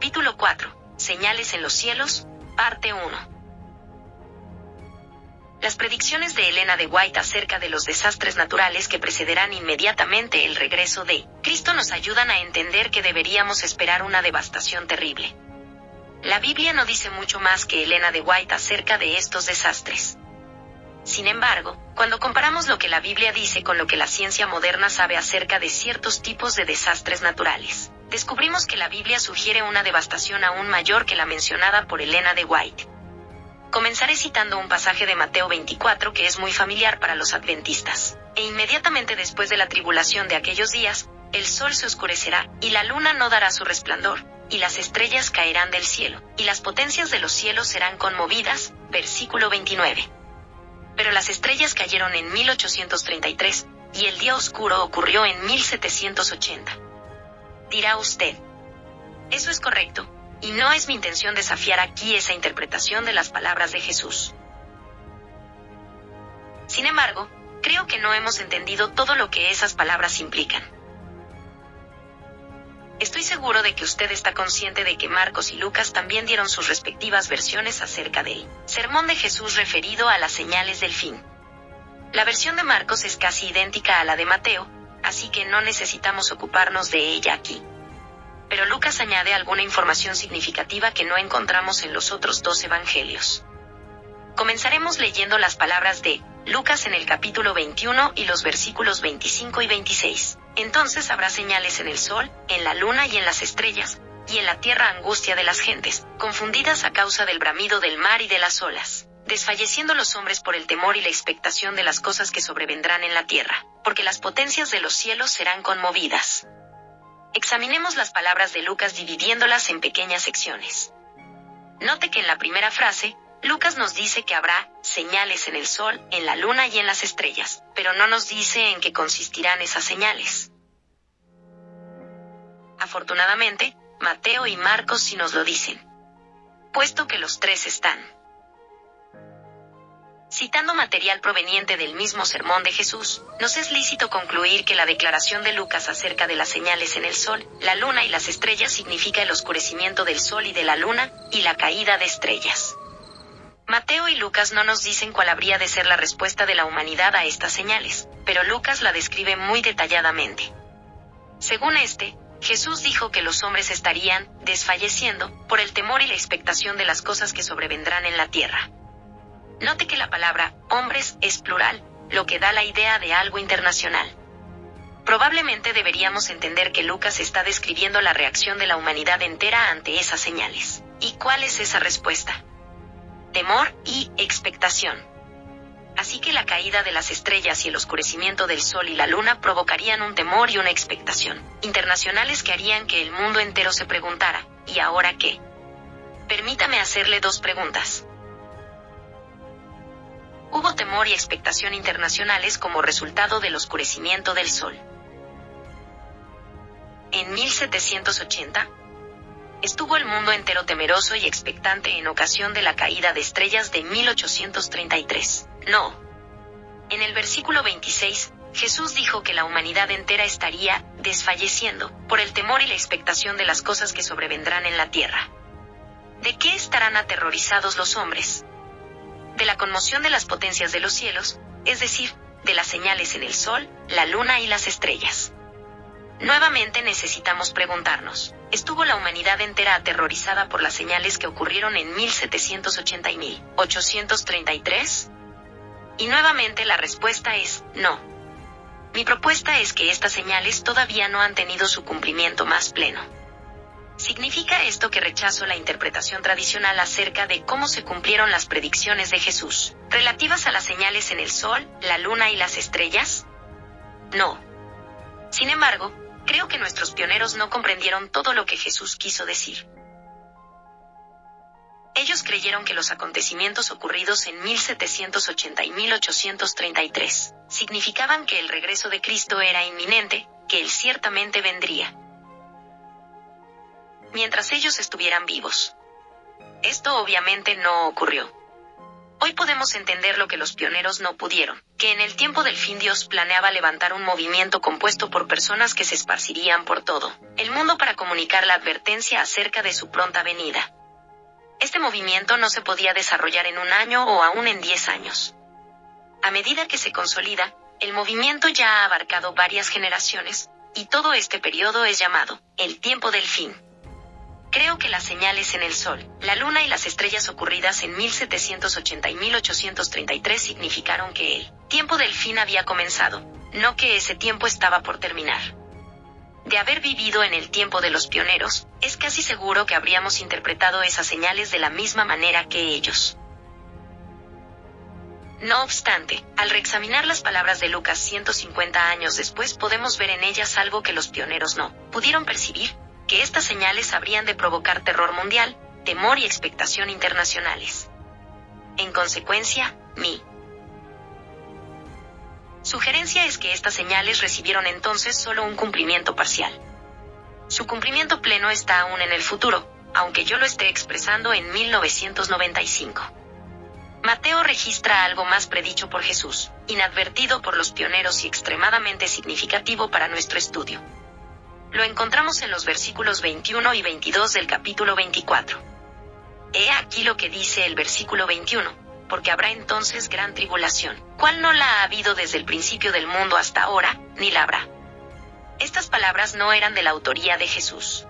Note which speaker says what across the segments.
Speaker 1: Capítulo 4. Señales en los cielos, parte 1. Las predicciones de Elena de White acerca de los desastres naturales que precederán inmediatamente el regreso de Cristo nos ayudan a entender que deberíamos esperar una devastación terrible. La Biblia no dice mucho más que Elena de White acerca de estos desastres. Sin embargo, cuando comparamos lo que la Biblia dice con lo que la ciencia moderna sabe acerca de ciertos tipos de desastres naturales, descubrimos que la Biblia sugiere una devastación aún mayor que la mencionada por Elena de White. Comenzaré citando un pasaje de Mateo 24 que es muy familiar para los adventistas. E inmediatamente después de la tribulación de aquellos días, el sol se oscurecerá, y la luna no dará su resplandor, y las estrellas caerán del cielo, y las potencias de los cielos serán conmovidas. Versículo 29. Pero las estrellas cayeron en 1833, y el día oscuro ocurrió en 1780. Dirá usted. Eso es correcto, y no es mi intención desafiar aquí esa interpretación de las palabras de Jesús. Sin embargo, creo que no hemos entendido todo lo que esas palabras implican. Estoy seguro de que usted está consciente de que Marcos y Lucas también dieron sus respectivas versiones acerca del sermón de Jesús referido a las señales del fin. La versión de Marcos es casi idéntica a la de Mateo, así que no necesitamos ocuparnos de ella aquí pero Lucas añade alguna información significativa que no encontramos en los otros dos evangelios. Comenzaremos leyendo las palabras de Lucas en el capítulo 21 y los versículos 25 y 26. Entonces habrá señales en el sol, en la luna y en las estrellas, y en la tierra angustia de las gentes, confundidas a causa del bramido del mar y de las olas, desfalleciendo los hombres por el temor y la expectación de las cosas que sobrevendrán en la tierra, porque las potencias de los cielos serán conmovidas. Examinemos las palabras de Lucas dividiéndolas en pequeñas secciones. Note que en la primera frase, Lucas nos dice que habrá señales en el sol, en la luna y en las estrellas, pero no nos dice en qué consistirán esas señales. Afortunadamente, Mateo y Marcos sí nos lo dicen. Puesto que los tres están Citando material proveniente del mismo sermón de Jesús, nos es lícito concluir que la declaración de Lucas acerca de las señales en el sol, la luna y las estrellas significa el oscurecimiento del sol y de la luna, y la caída de estrellas. Mateo y Lucas no nos dicen cuál habría de ser la respuesta de la humanidad a estas señales, pero Lucas la describe muy detalladamente. Según este, Jesús dijo que los hombres estarían desfalleciendo por el temor y la expectación de las cosas que sobrevendrán en la tierra. Note que la palabra hombres es plural, lo que da la idea de algo internacional. Probablemente deberíamos entender que Lucas está describiendo la reacción de la humanidad entera ante esas señales. ¿Y cuál es esa respuesta? Temor y expectación. Así que la caída de las estrellas y el oscurecimiento del sol y la luna provocarían un temor y una expectación internacionales que harían que el mundo entero se preguntara, ¿y ahora qué? Permítame hacerle dos preguntas hubo temor y expectación internacionales como resultado del oscurecimiento del Sol. En 1780, estuvo el mundo entero temeroso y expectante en ocasión de la caída de estrellas de 1833. No. En el versículo 26, Jesús dijo que la humanidad entera estaría desfalleciendo por el temor y la expectación de las cosas que sobrevendrán en la tierra. ¿De qué estarán aterrorizados los hombres? De la conmoción de las potencias de los cielos, es decir, de las señales en el Sol, la Luna y las estrellas. Nuevamente necesitamos preguntarnos, ¿estuvo la humanidad entera aterrorizada por las señales que ocurrieron en 1780 y 1833? Y nuevamente la respuesta es, no. Mi propuesta es que estas señales todavía no han tenido su cumplimiento más pleno. ¿Significa esto que rechazo la interpretación tradicional acerca de cómo se cumplieron las predicciones de Jesús, relativas a las señales en el sol, la luna y las estrellas? No. Sin embargo, creo que nuestros pioneros no comprendieron todo lo que Jesús quiso decir. Ellos creyeron que los acontecimientos ocurridos en 1780 y 1833 significaban que el regreso de Cristo era inminente, que Él ciertamente vendría mientras ellos estuvieran vivos. Esto obviamente no ocurrió. Hoy podemos entender lo que los pioneros no pudieron, que en el tiempo del fin Dios planeaba levantar un movimiento compuesto por personas que se esparcirían por todo el mundo para comunicar la advertencia acerca de su pronta venida. Este movimiento no se podía desarrollar en un año o aún en diez años. A medida que se consolida, el movimiento ya ha abarcado varias generaciones, y todo este periodo es llamado el tiempo del fin. Creo que las señales en el Sol, la Luna y las estrellas ocurridas en 1780 y 1833 significaron que el tiempo del fin había comenzado, no que ese tiempo estaba por terminar. De haber vivido en el tiempo de los pioneros, es casi seguro que habríamos interpretado esas señales de la misma manera que ellos. No obstante, al reexaminar las palabras de Lucas 150 años después podemos ver en ellas algo que los pioneros no pudieron percibir, que estas señales habrían de provocar terror mundial, temor y expectación internacionales. En consecuencia, mi sugerencia es que estas señales recibieron entonces solo un cumplimiento parcial. Su cumplimiento pleno está aún en el futuro, aunque yo lo esté expresando en 1995. Mateo registra algo más predicho por Jesús, inadvertido por los pioneros y extremadamente significativo para nuestro estudio. Lo encontramos en los versículos 21 y 22 del capítulo 24. He aquí lo que dice el versículo 21, porque habrá entonces gran tribulación, cual no la ha habido desde el principio del mundo hasta ahora, ni la habrá. Estas palabras no eran de la autoría de Jesús.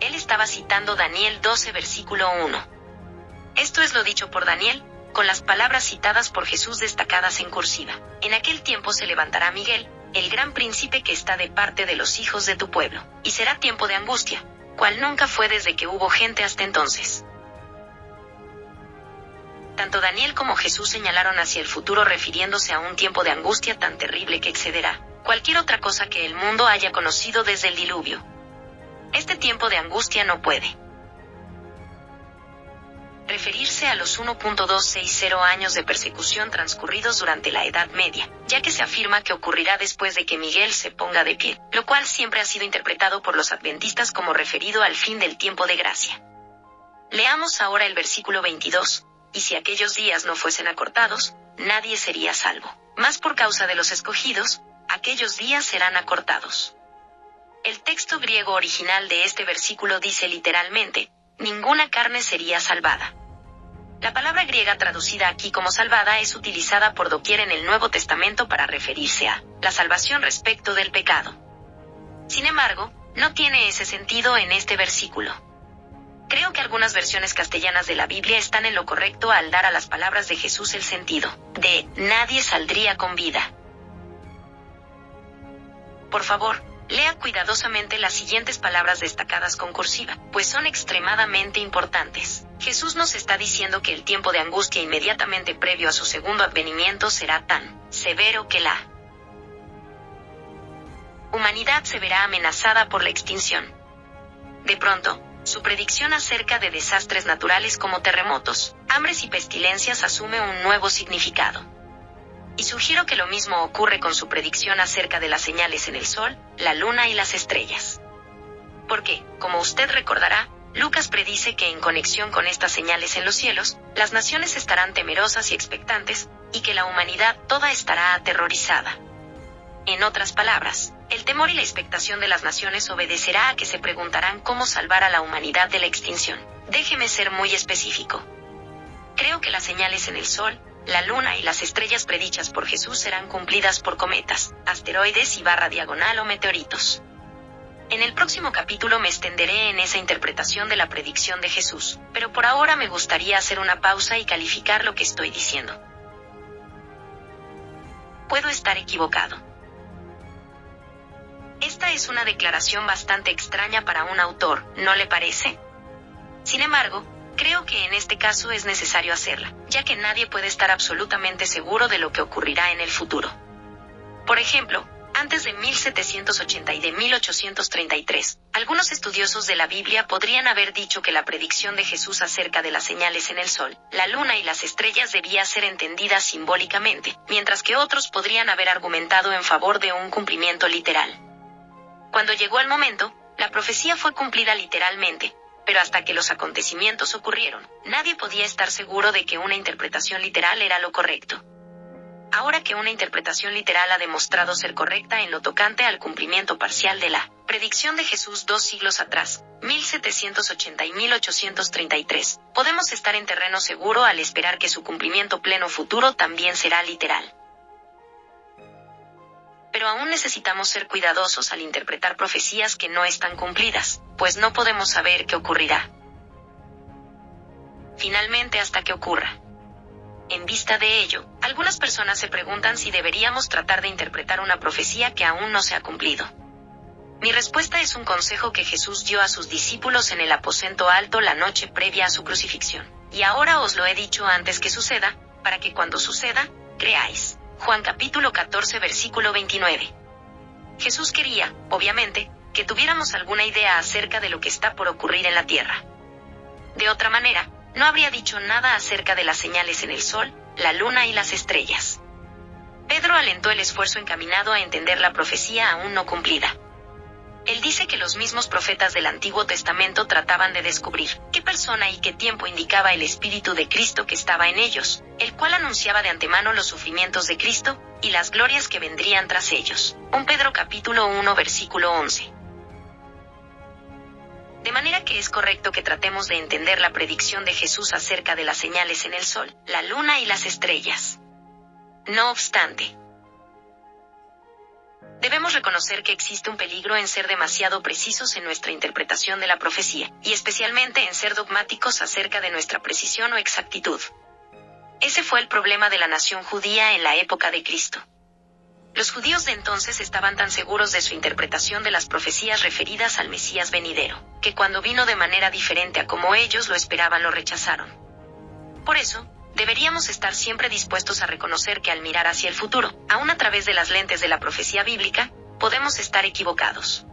Speaker 1: Él estaba citando Daniel 12 versículo 1. Esto es lo dicho por Daniel, con las palabras citadas por Jesús destacadas en cursiva. En aquel tiempo se levantará Miguel, el gran príncipe que está de parte de los hijos de tu pueblo, y será tiempo de angustia, cual nunca fue desde que hubo gente hasta entonces. Tanto Daniel como Jesús señalaron hacia el futuro refiriéndose a un tiempo de angustia tan terrible que excederá cualquier otra cosa que el mundo haya conocido desde el diluvio. Este tiempo de angustia no puede referirse a los 1.260 años de persecución transcurridos durante la Edad Media, ya que se afirma que ocurrirá después de que Miguel se ponga de pie, lo cual siempre ha sido interpretado por los adventistas como referido al fin del tiempo de gracia. Leamos ahora el versículo 22, y si aquellos días no fuesen acortados, nadie sería salvo, más por causa de los escogidos, aquellos días serán acortados. El texto griego original de este versículo dice literalmente, ninguna carne sería salvada. La palabra griega traducida aquí como salvada es utilizada por doquier en el Nuevo Testamento para referirse a la salvación respecto del pecado. Sin embargo, no tiene ese sentido en este versículo. Creo que algunas versiones castellanas de la Biblia están en lo correcto al dar a las palabras de Jesús el sentido de nadie saldría con vida. Por favor, Lea cuidadosamente las siguientes palabras destacadas con cursiva, pues son extremadamente importantes. Jesús nos está diciendo que el tiempo de angustia inmediatamente previo a su segundo advenimiento será tan severo que la humanidad se verá amenazada por la extinción. De pronto, su predicción acerca de desastres naturales como terremotos, hambres y pestilencias asume un nuevo significado. Y sugiero que lo mismo ocurre con su predicción acerca de las señales en el Sol, la Luna y las estrellas. Porque, como usted recordará, Lucas predice que en conexión con estas señales en los cielos, las naciones estarán temerosas y expectantes, y que la humanidad toda estará aterrorizada. En otras palabras, el temor y la expectación de las naciones obedecerá a que se preguntarán cómo salvar a la humanidad de la extinción. Déjeme ser muy específico. Creo que las señales en el Sol, la luna y las estrellas predichas por Jesús serán cumplidas por cometas, asteroides y barra diagonal o meteoritos. En el próximo capítulo me extenderé en esa interpretación de la predicción de Jesús, pero por ahora me gustaría hacer una pausa y calificar lo que estoy diciendo. Puedo estar equivocado. Esta es una declaración bastante extraña para un autor, ¿no le parece? Sin embargo, Creo que en este caso es necesario hacerla, ya que nadie puede estar absolutamente seguro de lo que ocurrirá en el futuro. Por ejemplo, antes de 1780 y de 1833, algunos estudiosos de la Biblia podrían haber dicho que la predicción de Jesús acerca de las señales en el sol, la luna y las estrellas debía ser entendida simbólicamente, mientras que otros podrían haber argumentado en favor de un cumplimiento literal. Cuando llegó el momento, la profecía fue cumplida literalmente, pero hasta que los acontecimientos ocurrieron, nadie podía estar seguro de que una interpretación literal era lo correcto. Ahora que una interpretación literal ha demostrado ser correcta en lo tocante al cumplimiento parcial de la predicción de Jesús dos siglos atrás, 1780 y 1833, podemos estar en terreno seguro al esperar que su cumplimiento pleno futuro también será literal. Pero aún necesitamos ser cuidadosos al interpretar profecías que no están cumplidas, pues no podemos saber qué ocurrirá. Finalmente hasta que ocurra. En vista de ello, algunas personas se preguntan si deberíamos tratar de interpretar una profecía que aún no se ha cumplido. Mi respuesta es un consejo que Jesús dio a sus discípulos en el aposento alto la noche previa a su crucifixión. Y ahora os lo he dicho antes que suceda, para que cuando suceda, creáis. Juan capítulo 14 versículo 29. Jesús quería, obviamente, que tuviéramos alguna idea acerca de lo que está por ocurrir en la tierra. De otra manera, no habría dicho nada acerca de las señales en el sol, la luna y las estrellas. Pedro alentó el esfuerzo encaminado a entender la profecía aún no cumplida. Él dice que los mismos profetas del Antiguo Testamento trataban de descubrir qué persona y qué tiempo indicaba el Espíritu de Cristo que estaba en ellos, el cual anunciaba de antemano los sufrimientos de Cristo, y las glorias que vendrían tras ellos. 1 Pedro capítulo 1 versículo 11. De manera que es correcto que tratemos de entender la predicción de Jesús acerca de las señales en el sol, la luna y las estrellas. No obstante, debemos reconocer que existe un peligro en ser demasiado precisos en nuestra interpretación de la profecía, y especialmente en ser dogmáticos acerca de nuestra precisión o exactitud. Ese fue el problema de la nación judía en la época de Cristo. Los judíos de entonces estaban tan seguros de su interpretación de las profecías referidas al Mesías venidero, que cuando vino de manera diferente a como ellos lo esperaban lo rechazaron. Por eso, deberíamos estar siempre dispuestos a reconocer que al mirar hacia el futuro, aún a través de las lentes de la profecía bíblica, podemos estar equivocados.